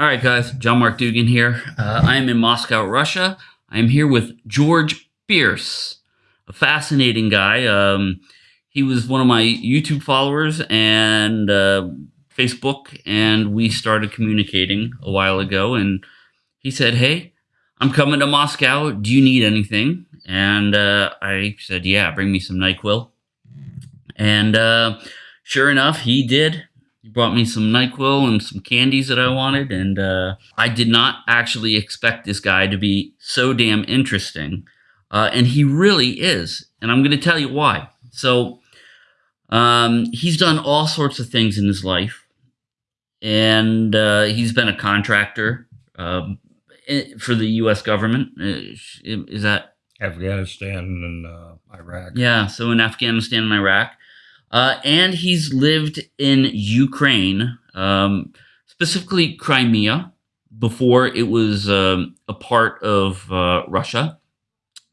All right, guys. John Mark Dougan here. Uh, I am in Moscow, Russia. I am here with George Bierce, a fascinating guy. Um, he was one of my YouTube followers and uh, Facebook, and we started communicating a while ago. And he said, "Hey, I'm coming to Moscow. Do you need anything?" And uh, I said, "Yeah, bring me some NyQuil." And uh, sure enough, he did. He brought me some NyQuil and some candies that I wanted, and uh, I did not actually expect this guy to be so damn interesting. Uh, and he really is. And I'm going to tell you why. So, um, he's done all sorts of things in his life, and uh, he's been a contractor um, for the U.S. government. Uh, is that Afghanistan and uh, Iraq? Yeah, so in Afghanistan and Iraq. Uh, and he's lived in Ukraine, um, specifically Crimea, before it was um, a part of uh, Russia.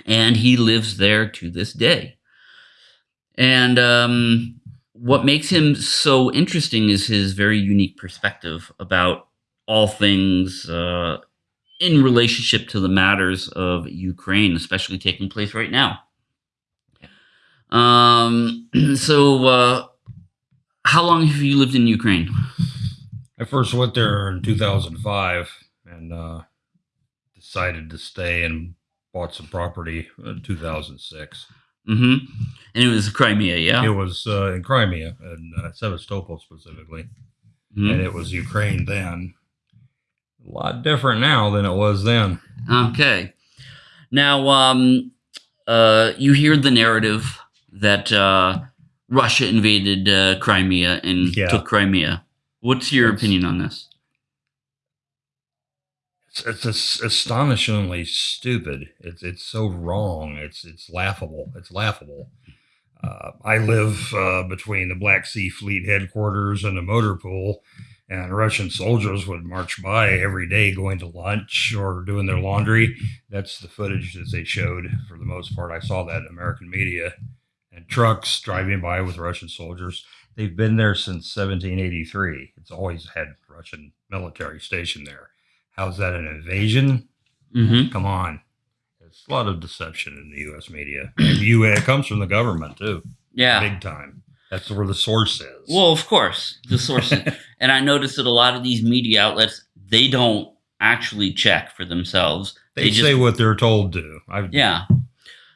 And he lives there to this day. And um, what makes him so interesting is his very unique perspective about all things uh, in relationship to the matters of Ukraine, especially taking place right now. Um, so, uh, how long have you lived in Ukraine? I first went there in 2005 and uh, decided to stay and bought some property in 2006. Mm-hmm. And it was Crimea, yeah? It was uh, in Crimea, and uh, Sevastopol specifically. Mm-hmm. And it was Ukraine then. A lot different now than it was then. Okay. Now, um, uh, you hear the narrative that uh, Russia invaded uh, Crimea and yeah. took Crimea. What's your it's, opinion on this? It's, it's astonishingly stupid. It's it's so wrong. It's it's laughable. It's laughable. Uh, I live uh, between the Black Sea Fleet headquarters and the motor pool, and Russian soldiers would march by every day going to lunch or doing their laundry. That's the footage that they showed for the most part. I saw that in American media and trucks driving by with Russian soldiers. They've been there since 1783. It's always had Russian military stationed there. How's that an invasion? Mm-hmm. Come on. There's a lot of deception in the U.S. media. You, it comes from the government too. Yeah. Big time. That's where the source is. Well, of course, the source. and I noticed that a lot of these media outlets, they don't actually check for themselves. They, they say what they're told to. I've, yeah.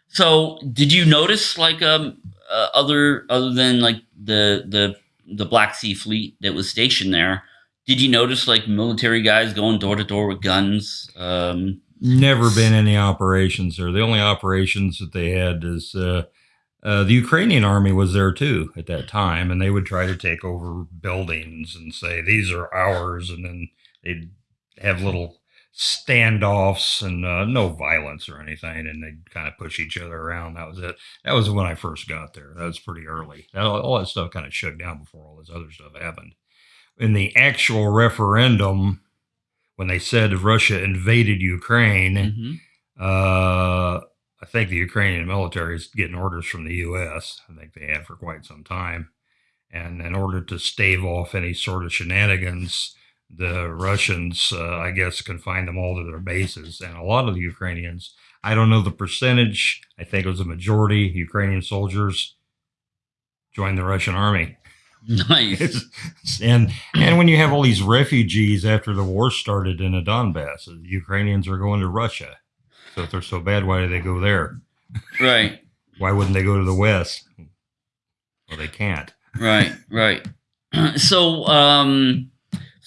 So, did you notice like um uh, other other than like the the the Black Sea Fleet that was stationed there? Did you notice like military guys going door to door with guns? Um, Never been any operations there. The only operations that they had is uh, uh, the Ukrainian army was there too at that time, and they would try to take over buildings and say these are ours, and then they'd have little standoffs and uh, no violence or anything, and they kind of push each other around. That was it. That was when I first got there. That was pretty early. That, all that stuff kind of shook down before all this other stuff happened. In the actual referendum, when they said Russia invaded Ukraine, mm-hmm. uh, I think the Ukrainian military is getting orders from the U.S. I think they have for quite some time. And in order to stave off any sort of shenanigans, the Russians, uh, I guess, confined them all to their bases. And a lot of the Ukrainians, I don't know the percentage, I think it was a majority Ukrainian soldiers joined the Russian army. Nice. and and when you have all these refugees after the war started in the Donbass, the Ukrainians are going to Russia. So if they're so bad, why do they go there? Right. why wouldn't they go to the West? Well, they can't. Right, right. So, um,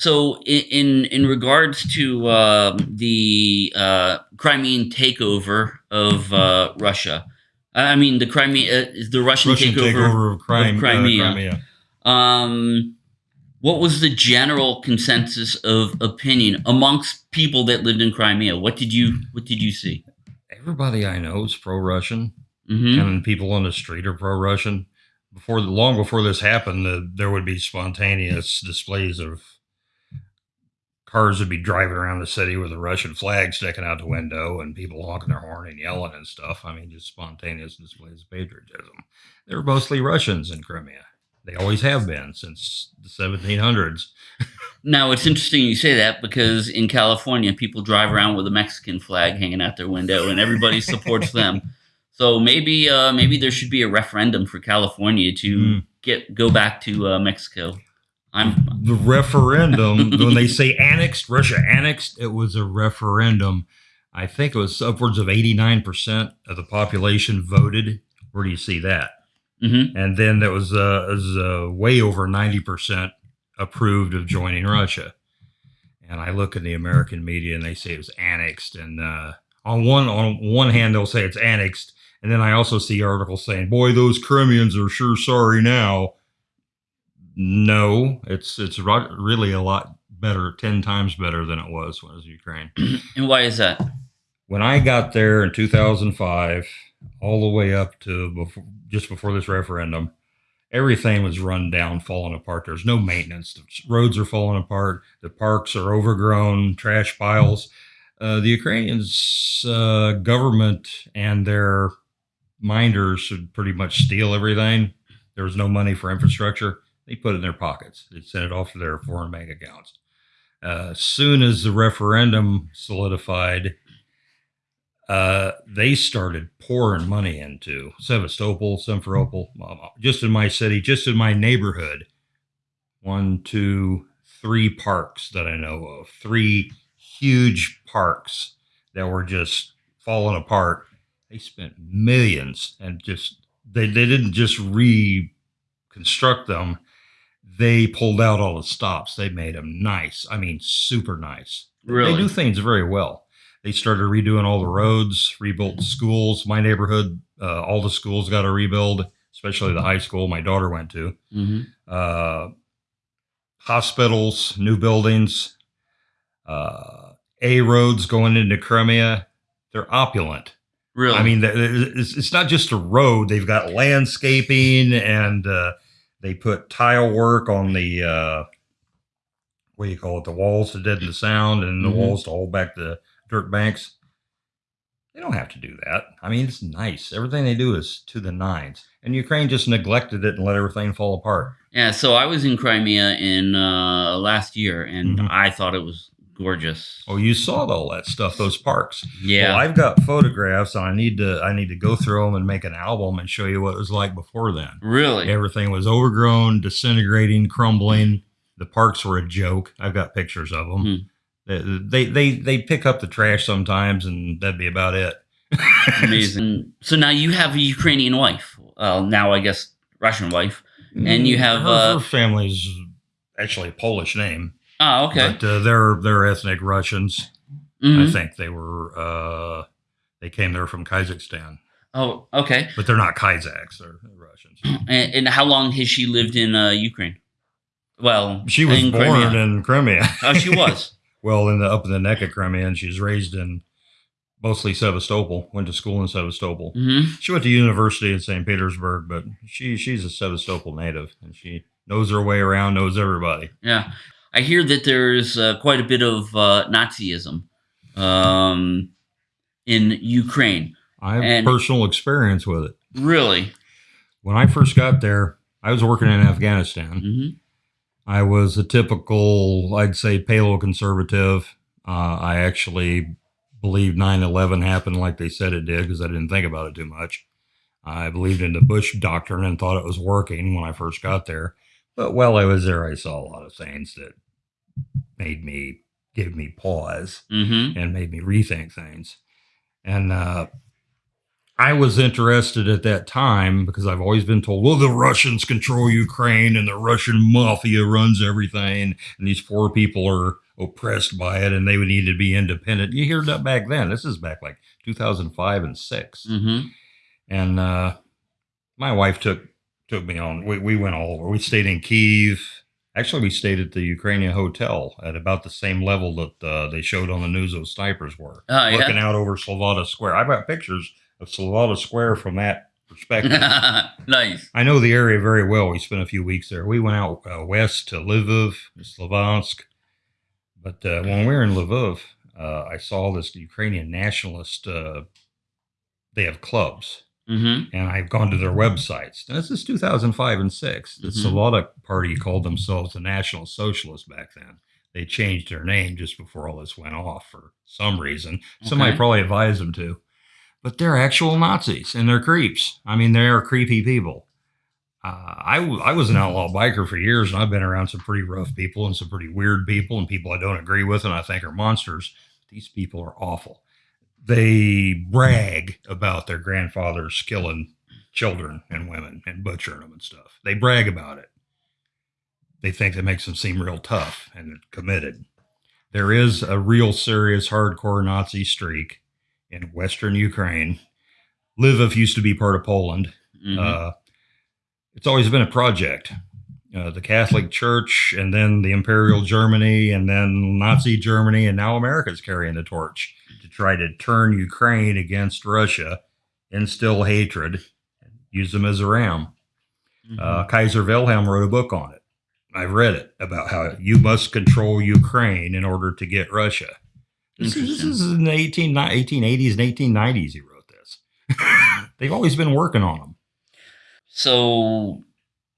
so in in regards to uh, the uh, Crimean takeover of uh, Russia, I mean the Crimea, uh, the Russian, Russian takeover, takeover, of, Crime, of uh, Crimea. Crimea. Um, what was the general consensus of opinion amongst people that lived in Crimea? What did you What did you see? Everybody I know is pro-Russian, mm-hmm. and people on the street are pro-Russian. Before long before this happened, uh, there would be spontaneous displays of cars would be driving around the city with a Russian flag sticking out the window and people honking their horn and yelling and stuff. I mean, just spontaneous displays of patriotism. They were mostly Russians in Crimea. They always have been since the 1700s. Now it's interesting you say that because in California, people drive around with a Mexican flag hanging out their window, and everybody supports them. So maybe uh, maybe there should be a referendum for California to Mm. get go back to uh, Mexico. I'm The referendum, when they say annexed, Russia annexed, it was a referendum. I think it was upwards of 89% of the population voted. Where do you see that? mhm. And then that was, uh, was uh, way over 90% approved of joining Russia. And I look at the American media and they say it was annexed. And uh, on one on one hand, they'll say it's annexed. And then I also see articles saying, boy, those Crimeans are sure sorry now. No, it's it's really a lot better, 10 times better than it was when it was Ukraine. and why is that? When I got there in 2005, all the way up to before, just before this referendum, everything was run down, falling apart. There's no maintenance. The roads are falling apart. The parks are overgrown, trash piles. Uh, the Ukrainians' uh, government and their minders should pretty much steal everything. There was no money for infrastructure. They put it in their pockets. They sent it off to their foreign bank accounts. Uh, as soon as the referendum solidified, uh, they started pouring money into Sevastopol, Simferopol, um, just in my city, just in my neighborhood. One, two, three parks that I know of, three huge parks that were just falling apart. They spent millions and just they, they didn't just reconstruct them. They pulled out all the stops. They made them nice. I mean, super nice. Really? They do things very well. They started redoing all the roads, rebuilt schools. My neighborhood, uh, all the schools got a rebuild, especially the high school my daughter went to. hmm Uh, hospitals, new buildings, uh, A roads going into Crimea. They're opulent. Really? I mean, th- th- it's, it's not just a road. They've got landscaping and uh, they put tile work on the, uh, what do you call it, the walls to deaden the sound and the Mhm. walls to hold back the dirt banks. They don't have to do that. I mean, it's nice. Everything they do is to the nines. And Ukraine just neglected it and let everything fall apart. yeah. So I was in Crimea in uh, last year, and Mhm. I thought it was gorgeous. Oh, you saw all that stuff, those parks. Yeah. Well, I've got photographs, and I need to I need to go through them and make an album and show you what it was like before then. really? Everything was overgrown, disintegrating, crumbling. The parks were a joke. I've got pictures of them. Hmm. They, they they they pick up the trash sometimes, and that'd be about it. Amazing. So now you have a Ukrainian wife. Now I guess Russian wife. And you have, her, uh, her family's actually a Polish name, Oh, okay. but uh, they're they're ethnic Russians. I Mhm. think they were uh, they came there from Kazakhstan, Oh, okay. but they're not Kazakhs. They're, Russians. And, and how long has she lived in uh, Ukraine? Well, She was born Crimea. in Crimea. Oh, she was. well, in the up in the neck of Crimea, and she's raised in mostly Sevastopol. Went to school in Sevastopol. hmm She went to university in St. Petersburg, but she she's a Sevastopol native, and she knows her way around, knows everybody. Yeah. I hear that there's uh, quite a bit of uh, Nazism um, in Ukraine. I have And- personal experience with it. Really? When I first got there, I was working in Afghanistan. hmm I was a typical, I'd say, paleoconservative. Uh, I actually believed 9 11 happened like they said it did because I didn't think about it too much. I believed in the Bush doctrine and thought it was working when I first got there. But while I was there, I saw a lot of things that made me, gave me pause hmm and made me rethink things. And uh, I was interested at that time because I've always been told, well, the Russians control Ukraine and the Russian mafia runs everything, and these poor people are oppressed by it and they would need to be independent. You hear that back then. This is back like 2005 and 6 hmm and uh, my wife took took me on. We, we went all over. We stayed in Kiev. Actually, we stayed at the Ukrainian hotel at about the same level that uh, they showed on the news those snipers were, Oh, yeah. looking out over Slovata Square. I've got pictures of Slovata Square from that perspective. nice. I know the area very well. We spent a few weeks there. We went out uh, west to Lviv, Slovansk. But uh, when we were in Lviv, uh, I saw this Ukrainian nationalist. Uh, they have clubs, Mm-hmm. and I've gone to their websites. This is 2005 and 6. The Mhm. Svoboda Party called themselves the National Socialists back then. They changed their name just before all this went off for some reason. Somebody probably advised them to. But they're actual Nazis and they're creeps. I mean, they are creepy people. Uh, I, w- I was an outlaw biker for years and I've been around some pretty rough people and some pretty weird people and people I don't agree with and I think are monsters. These people are awful they brag about their grandfathers killing children and women and butchering them and stuff. They brag about it. They think that makes them seem real tough and committed. There is a real serious hardcore Nazi streak in Western Ukraine. Lviv used to be part of Poland. Mhm. Uh, it's always been a project. Uh, the Catholic Church, and then the Imperial Germany, and then Nazi Germany, and now America's carrying the torch to try to turn Ukraine against Russia, instill hatred, use them as a ram. Mhm. Uh, Kaiser Wilhelm wrote a book on it. I've read it about how you must control Ukraine in order to get Russia. This is, this is in the 18, 1880s and 1890s. He wrote this. They've always been working on them. so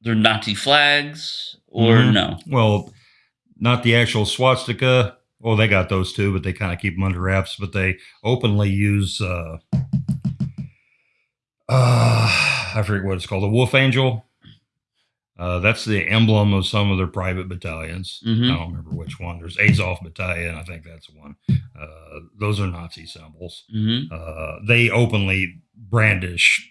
they're Nazi flags or Mhm. no? Well, not the actual swastika. Well, they got those too, but they kind of keep them under wraps. But they openly use, uh, uh, I forget what it's called, the wolf angel. Uh, that's the emblem of some of their private battalions. Mhm. I don't remember which one. There's Azov Battalion, I think that's one. Uh, those are Nazi symbols. Mm-hmm. Uh, they openly brandish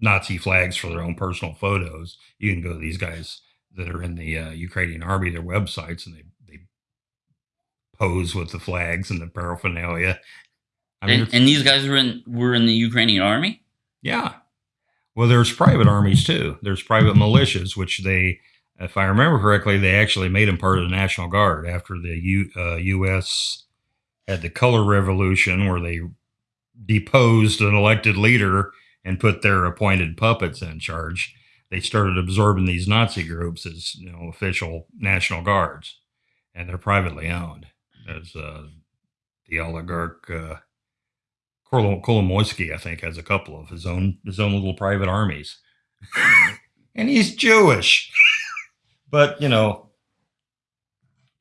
Nazi flags for their own personal photos. You can go to these guys that are in the uh, Ukrainian army, their websites, and they pose with the flags and the paraphernalia. I mean, and, and these guys were in were in the Ukrainian army. yeah. Well, there's private armies too. There's private militias, which they, if I remember correctly, they actually made them part of the National Guard after the U, uh, U.S. had the Color Revolution, where they deposed an elected leader and put their appointed puppets in charge. They started absorbing these Nazi groups as you know official National Guards, and they're privately owned. There's uh, the oligarch. Uh, Kolo- Kolomoisky, I think, has a couple of his own his own little private armies, and he's Jewish. but you know,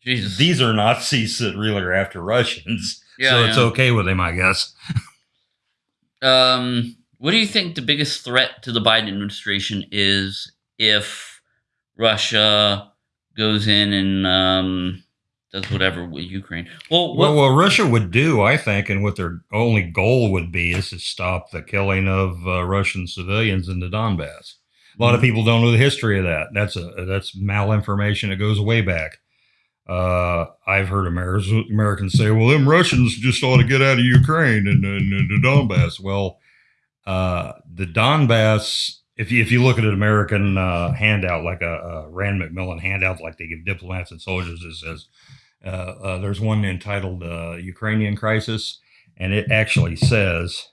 Jesus. these are Nazis that really are after Russians, Yeah, so it's yeah. okay with him, I guess. Um, what do you think the biggest threat to the Biden administration is if Russia goes in and um, does whatever with Ukraine? Well, what, Well, what Russia would do, I think, and what their only goal would be, is to stop the killing of uh, Russian civilians in the Donbass. A lot of people don't know the history of that. That's a that's malinformation. It goes way back. Uh, I've heard Americans, Americans say, "Well, them Russians just ought to get out of Ukraine and, and, and the Donbass." Well, uh, the Donbass. If you if you look at an American uh, handout, like a, a Rand McMillan handout, like they give diplomats and soldiers, it says uh, uh, there's one entitled uh, Ukrainian Crisis, and it actually says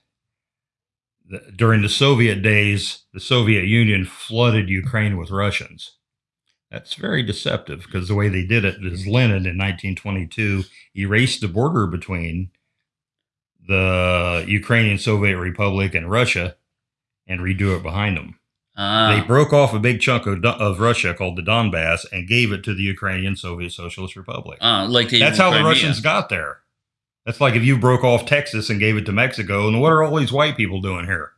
that during the Soviet days, the Soviet Union flooded Ukraine with Russians. That's very deceptive because the way they did it is Lenin in 1922 erased the border between the Ukrainian Soviet Republic and Russia and redo it behind them. uh, They broke off a big chunk of, of Russia called the Donbass and gave it to the Ukrainian Soviet Socialist Republic. uh, like That's how the Russians got there. That's like if you broke off Texas and gave it to Mexico, and what are all these white people doing here?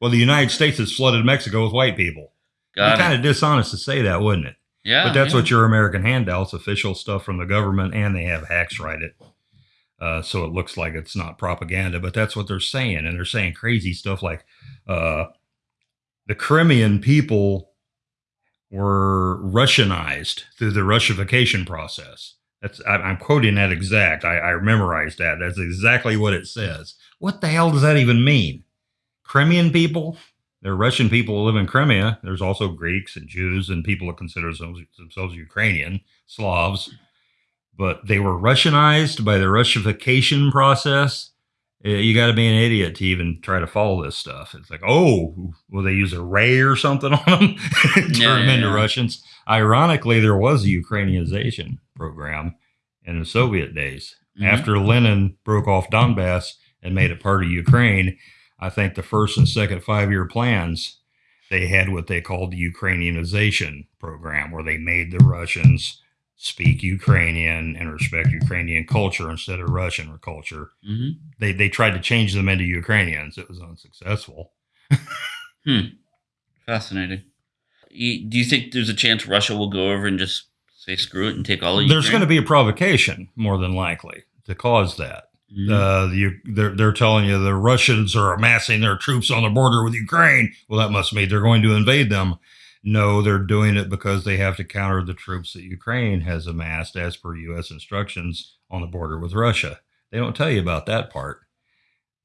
Well, the United States has flooded Mexico with white people. Got kind of dishonest to say that, wouldn't it? yeah, but that's yeah. what your American handouts, official stuff from the government, and they have hacks write it. Uh, so it looks like it's not propaganda, but that's what they're saying. And they're saying crazy stuff like uh, the Crimean people were Russianized through the Russification process. That's I, I'm quoting that exact. I, I memorized that. That's exactly what it says. What the hell does that even mean? Crimean people? They're Russian people who live in Crimea. There's also Greeks and Jews and people that consider themselves, themselves Ukrainian, Slavs. But they were Russianized by the Russification process. Uh, You got to be an idiot to even try to follow this stuff. It's like, oh, will they use a ray or something on them? Turn Yeah, them into yeah. Russians. Ironically, there was a Ukrainianization program in the Soviet days Mhm. after Lenin broke off Donbass and made it part of Ukraine. I think the first and second five year plans, they had what they called the Ukrainianization program, where they made the Russians speak Ukrainian and respect Ukrainian culture instead of Russian culture. hmm They they tried to change them into Ukrainians. It was unsuccessful. Fascinating. You- Do you think there's a chance Russia will go over and just say screw it and take all of There's going to be a provocation, more than likely, to cause that. Mhm. Uh, the, they're, they're telling you the Russians are amassing their troops on the border with Ukraine. Well, that must mean they're going to invade them. No, they're doing it because they have to counter the troops that Ukraine has amassed as per U.S. instructions on the border with Russia. They don't tell you about that part.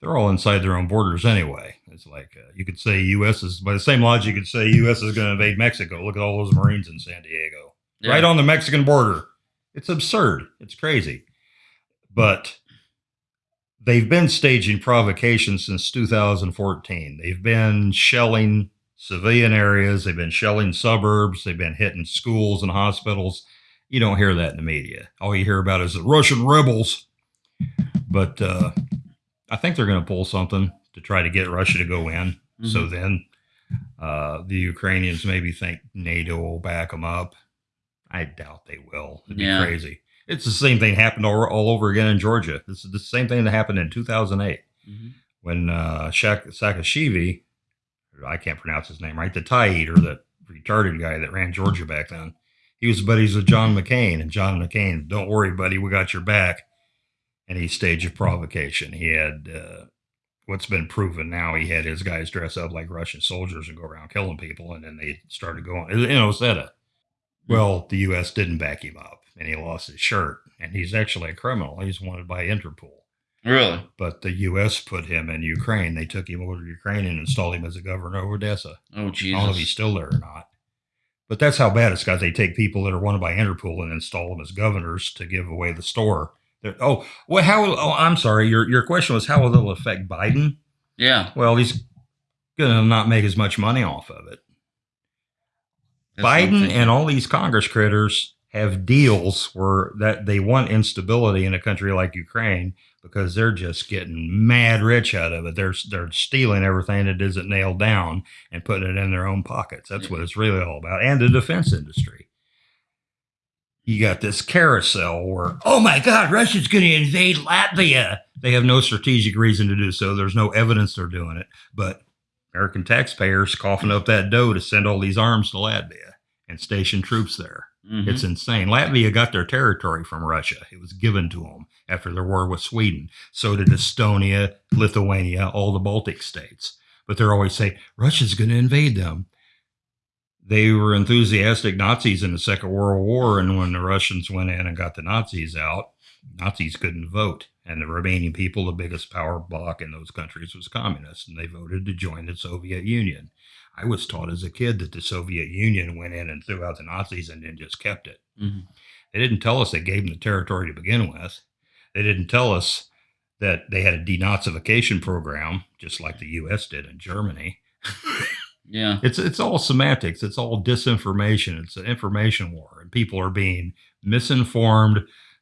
They're all inside their own borders anyway. It's like uh, you could say U.S. is, by the same logic, you could say U.S. is going to invade Mexico. Look at all those Marines in San Diego Yeah. right on the Mexican border. It's absurd. It's crazy. But they've been staging provocations since 2014. They've been shelling civilian areas, they've been shelling suburbs, they've been hitting schools and hospitals. You don't hear that in the media. All you hear about is the Russian rebels. But uh, I think they're going to pull something to try to get Russia to go in. So Mhm. then uh, the Ukrainians maybe think NATO will back them up. I doubt they will. It'd be crazy. It's the same thing happened all, all over again in Georgia. This is the same thing that happened in 2008 Mhm. when uh, Shak- Saakashvili, I can't pronounce his name right, the tie eater, that retarded guy that ran Georgia back then, he was buddies with John McCain. And John McCain, don't worry, buddy, we got your back. And he staged a provocation. He had uh, what's been proven now. He had his guys dress up like Russian soldiers and go around killing people. And then they started going You know, in Ossetia. Well, the U.S. didn't back him up, and he lost his shirt. And he's actually a criminal. He's wanted by Interpol Really? but the U.S. put him in Ukraine. They took him over to Ukraine and installed him as a governor of Odessa. Oh, Jesus. I don't know if he's still there or not. But that's how bad it's got. They take people that are wanted by Interpol and install them as governors to give away the store. They're, oh, well, how? Oh, I'm sorry. Your your question was how will it affect Biden? Yeah. Well, he's gonna not make as much money off of it. that's Biden and all these Congress critters have deals where that they want instability in a country like Ukraine because they're just getting mad rich out of it. They're they're stealing everything that isn't nailed down and putting it in their own pockets. That's what mm-hmm. it's really all about. And the defense industry. You got this carousel where, oh my God, Russia's going to invade Latvia. They have no strategic reason to do so. There's no evidence they're doing it. But American taxpayers coughing up that dough to send all these arms to Latvia and station troops there. Mhm. It's insane. Latvia got their territory from Russia. It was given to them after their war with Sweden. So did Estonia, Lithuania, all the Baltic states. But they're always saying Russia's going to invade them. They were enthusiastic Nazis in the Second World War, and when the Russians went in and got the Nazis out, Nazis couldn't vote. And the remaining people, the biggest power bloc in those countries was communists, and they voted to join the Soviet Union. I was taught as a kid that the Soviet Union went in and threw out the Nazis and then just kept it. Mhm. They didn't tell us they gave them the territory to begin with. They didn't tell us that they had a denazification program, just like the U.S. did in Germany. Yeah. It's it's all semantics. It's all disinformation. It's an information war, and people are being misinformed.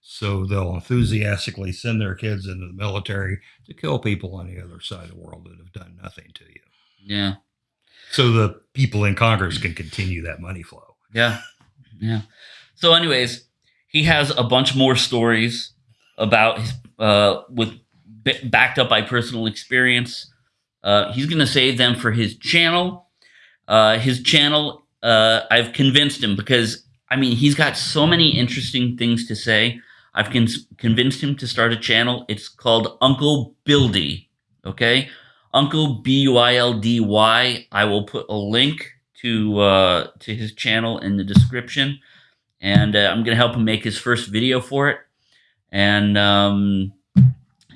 So they'll enthusiastically send their kids into the military to kill people on the other side of the world that have done nothing to you. Yeah. So the people in Congress can continue that money flow. Yeah. Yeah. So, anyways, he has a bunch more stories about his, uh, with b- backed up by personal experience. Uh, he's going to save them for his channel. Uh, his channel, uh, I've convinced him because, I mean, he's got so many interesting things to say. I've con- convinced him to start a channel. It's called Uncle Buildy. Okay. Uncle B U I L D Y. I will put a link to uh, to his channel in the description, and uh, I'm gonna help him make his first video for it. And um,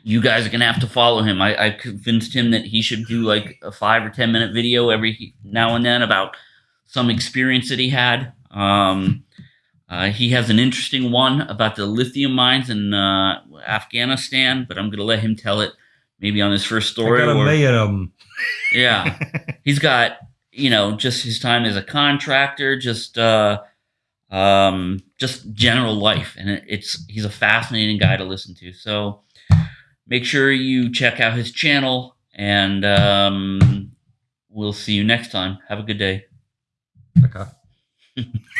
you guys are gonna have to follow him. I, I convinced him that he should do like a five or ten minute video every now and then about some experience that he had. Um, uh, he has an interesting one about the lithium mines in uh, Afghanistan, but I'm gonna let him tell it maybe on his first story. I got a or- million of them. yeah he's got you know just his time as a contractor just uh um just general life and it- it's he's a fascinating guy to listen to so make sure you check out his channel And um, we'll see you next time. Have a good day. Okay.